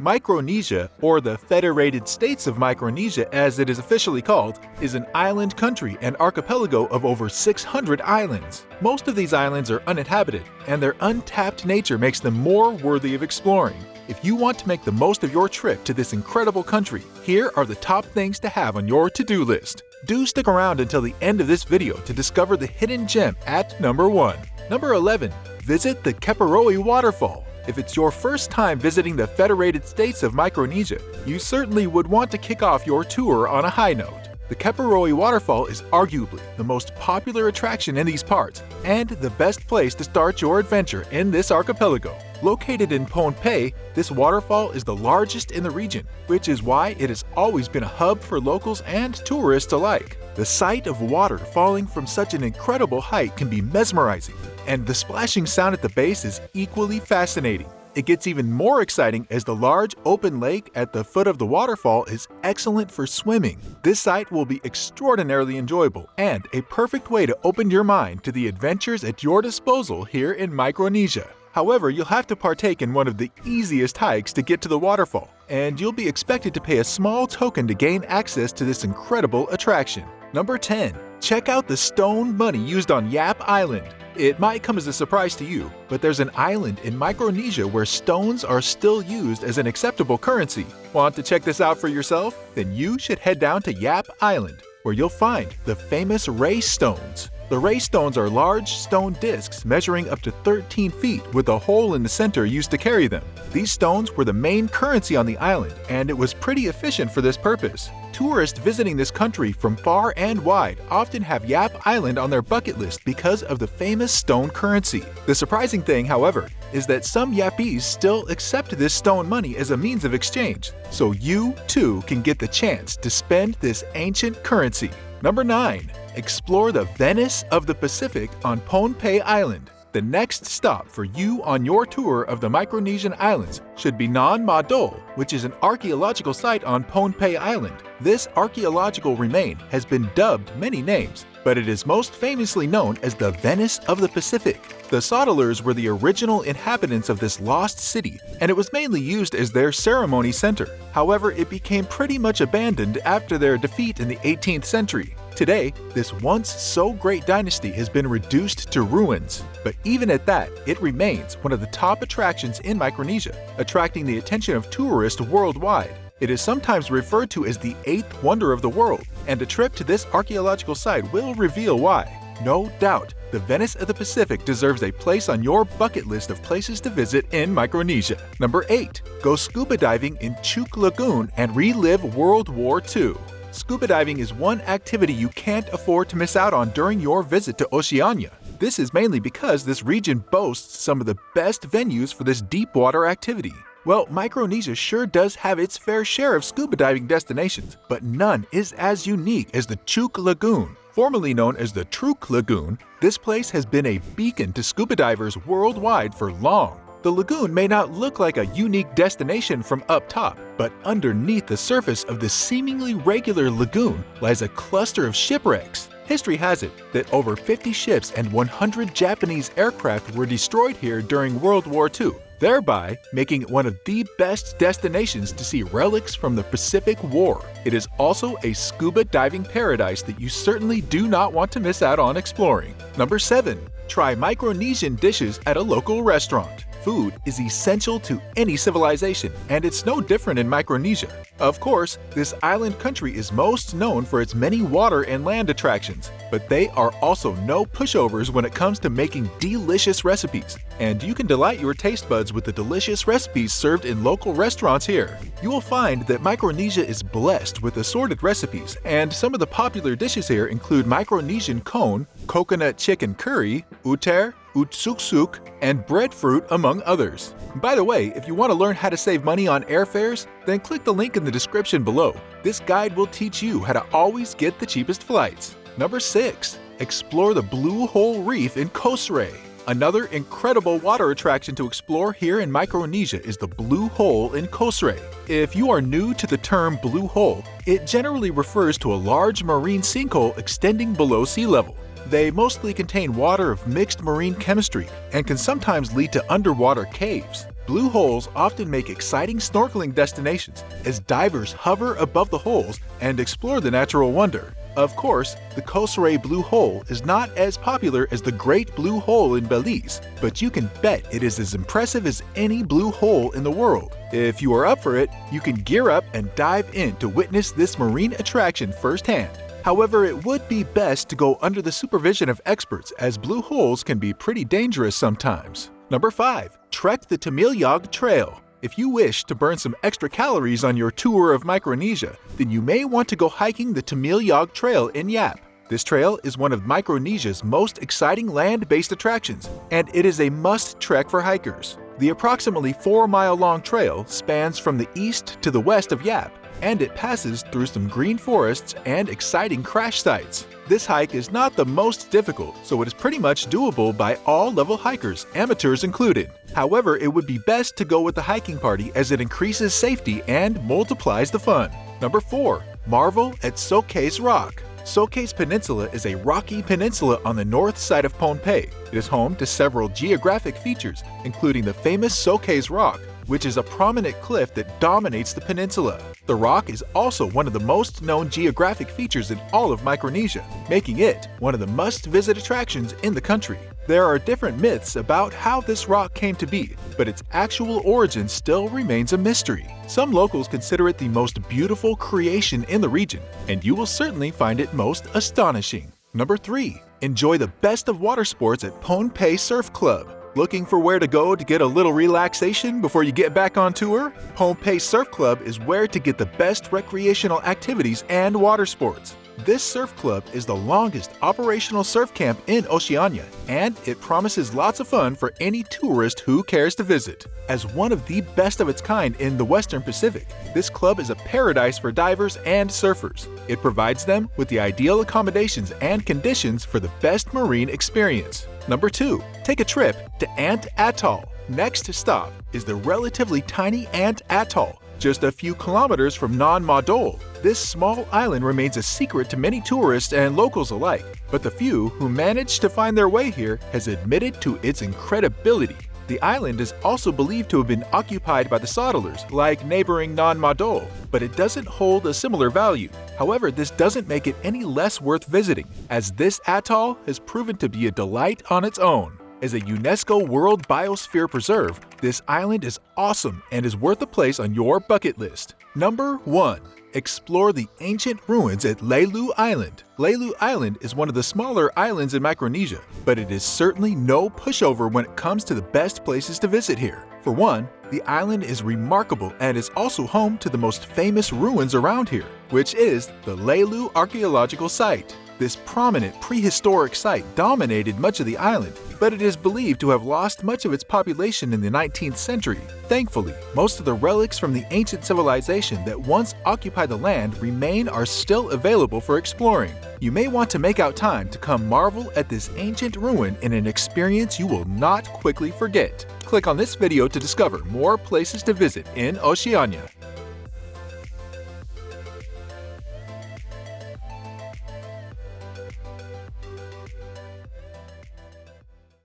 Micronesia, or the Federated States of Micronesia as it is officially called, is an island country and archipelago of over 600 islands. Most of these islands are uninhabited, and their untapped nature makes them more worthy of exploring. If you want to make the most of your trip to this incredible country, here are the top things to have on your to-do list. Do stick around until the end of this video to discover the hidden gem at number 1. Number 11. Visit the Kepirohi Waterfall. If it's your first time visiting the Federated States of Micronesia, you certainly would want to kick off your tour on a high note. The Kepirohi Waterfall is arguably the most popular attraction in these parts and the best place to start your adventure in this archipelago. Located in Pohnpei, this waterfall is the largest in the region, which is why it has always been a hub for locals and tourists alike. The sight of water falling from such an incredible height can be mesmerizing, and the splashing sound at the base is equally fascinating. It gets even more exciting as the large open lake at the foot of the waterfall is excellent for swimming. This site will be extraordinarily enjoyable and a perfect way to open your mind to the adventures at your disposal here in Micronesia. However, you'll have to partake in one of the easiest hikes to get to the waterfall, and you'll be expected to pay a small token to gain access to this incredible attraction. Number 10. Check out the stone money used on Yap Island. It might come as a surprise to you, but there's an island in Micronesia where stones are still used as an acceptable currency. Want to check this out for yourself? Then you should head down to Yap Island, where you'll find the famous Ray Stones. The ray stones are large stone discs measuring up to 13 feet with a hole in the center used to carry them. These stones were the main currency on the island, and it was pretty efficient for this purpose. Tourists visiting this country from far and wide often have Yap Island on their bucket list because of the famous stone currency. The surprising thing, however, is that some Yapese still accept this stone money as a means of exchange, so you too can get the chance to spend this ancient currency. Number 9. Explore the Venice of the Pacific on Pohnpei Island. The next stop for you on your tour of the Micronesian islands should be Nan Madol, which is an archaeological site on Pohnpei Island. This archaeological remain has been dubbed many names, but it is most famously known as the Venice of the Pacific. The Saudeleurs were the original inhabitants of this lost city, and it was mainly used as their ceremony center. However, it became pretty much abandoned after their defeat in the 18th century. Today, this once so great dynasty has been reduced to ruins, but even at that, it remains one of the top attractions in Micronesia, attracting the attention of tourists worldwide. It is sometimes referred to as the eighth wonder of the world, and a trip to this archaeological site will reveal why. No doubt, the Venice of the Pacific deserves a place on your bucket list of places to visit in Micronesia. Number 8. Go scuba diving in Chuuk Lagoon and relive World War II. Scuba diving is one activity you can't afford to miss out on during your visit to Oceania. This is mainly because this region boasts some of the best venues for this deep water activity. Well, Micronesia sure does have its fair share of scuba diving destinations, but none is as unique as the Chuuk Lagoon. Formerly known as the Truk Lagoon, this place has been a beacon to scuba divers worldwide for long. The lagoon may not look like a unique destination from up top, but underneath the surface of this seemingly regular lagoon lies a cluster of shipwrecks. History has it that over 50 ships and 100 Japanese aircraft were destroyed here during World War II, thereby making it one of the best destinations to see relics from the Pacific War. It is also a scuba diving paradise that you certainly do not want to miss out on exploring. Number 7. Try Micronesian dishes at a local restaurant. Food is essential to any civilization, and it's no different in Micronesia. Of course, this island country is most known for its many water and land attractions, but they are also no pushovers when it comes to making delicious recipes, and you can delight your taste buds with the delicious recipes served in local restaurants here. You will find that Micronesia is blessed with assorted recipes, and some of the popular dishes here include Micronesian cone, coconut chicken curry, uter, utsuksuk, and breadfruit among others. By the way, if you want to learn how to save money on airfares, then click the link in the description below. This guide will teach you how to always get the cheapest flights. Number 6. Explore the Blue Hole Reef in Kosrae. Another incredible water attraction to explore here in Micronesia is the Blue Hole in Kosrae. If you are new to the term blue hole, it generally refers to a large marine sinkhole extending below sea level. They mostly contain water of mixed marine chemistry and can sometimes lead to underwater caves. Blue holes often make exciting snorkeling destinations as divers hover above the holes and explore the natural wonder. Of course, the Kosrae Blue Hole is not as popular as the Great Blue Hole in Belize, but you can bet it is as impressive as any blue hole in the world. If you are up for it, you can gear up and dive in to witness this marine attraction firsthand. However, it would be best to go under the supervision of experts as blue holes can be pretty dangerous sometimes. Number 5. Trek the Tamilyog Trail if you wish to burn some extra calories on your tour of Micronesia, then you may want to go hiking the Tamilyog Trail in Yap. This trail is one of Micronesia's most exciting land-based attractions, and it is a must-trek for hikers. The approximately 4-mile-long trail spans from the east to the west of Yap, and it passes through some green forests and exciting crash sites. This hike is not the most difficult, so it is pretty much doable by all level hikers, amateurs included. However, it would be best to go with the hiking party as it increases safety and multiplies the fun. Number 4. Marvel at Sokehs Rock Sokehs Peninsula is a rocky peninsula on the north side of Pohnpei. It is home to several geographic features, including the famous Sokehs Rock, which is a prominent cliff that dominates the peninsula. The rock is also one of the most known geographic features in all of Micronesia, making it one of the must-visit attractions in the country. There are different myths about how this rock came to be, but its actual origin still remains a mystery. Some locals consider it the most beautiful creation in the region, and you will certainly find it most astonishing. Number 3. Enjoy the best of water sports at Pohnpei Surf Club. Looking for where to go to get a little relaxation before you get back on tour? Pohnpei Surf Club is where to get the best recreational activities and water sports. This surf club is the longest operational surf camp in Oceania, and it promises lots of fun for any tourist who cares to visit. As one of the best of its kind in the Western Pacific, this club is a paradise for divers and surfers. It provides them with the ideal accommodations and conditions for the best marine experience. Number 2. Take a trip to Ant Atoll. Next stop is the relatively tiny Ant Atoll, just a few kilometers from Nan Madol. This small island remains a secret to many tourists and locals alike, but the few who managed to find their way here has admitted to its incredibility. The island is also believed to have been occupied by the Saudeleurs, like neighboring Nan Madol, but it doesn't hold a similar value. However, this doesn't make it any less worth visiting, as this atoll has proven to be a delight on its own. As a UNESCO World Biosphere Preserve, this island is awesome and is worth a place on your bucket list. Number 1. Explore the ancient ruins at Lelu Island. Lelu Island is one of the smaller islands in Micronesia, but it is certainly no pushover when it comes to the best places to visit here. For one, the island is remarkable and is also home to the most famous ruins around here, which is the Lelu Archaeological Site. This prominent prehistoric site dominated much of the island, but it is believed to have lost much of its population in the 19th century. Thankfully, most of the relics from the ancient civilization that once occupied the land remain are still available for exploring. You may want to make out time to come marvel at this ancient ruin in an experience you will not quickly forget. Click on this video to discover more places to visit in Oceania.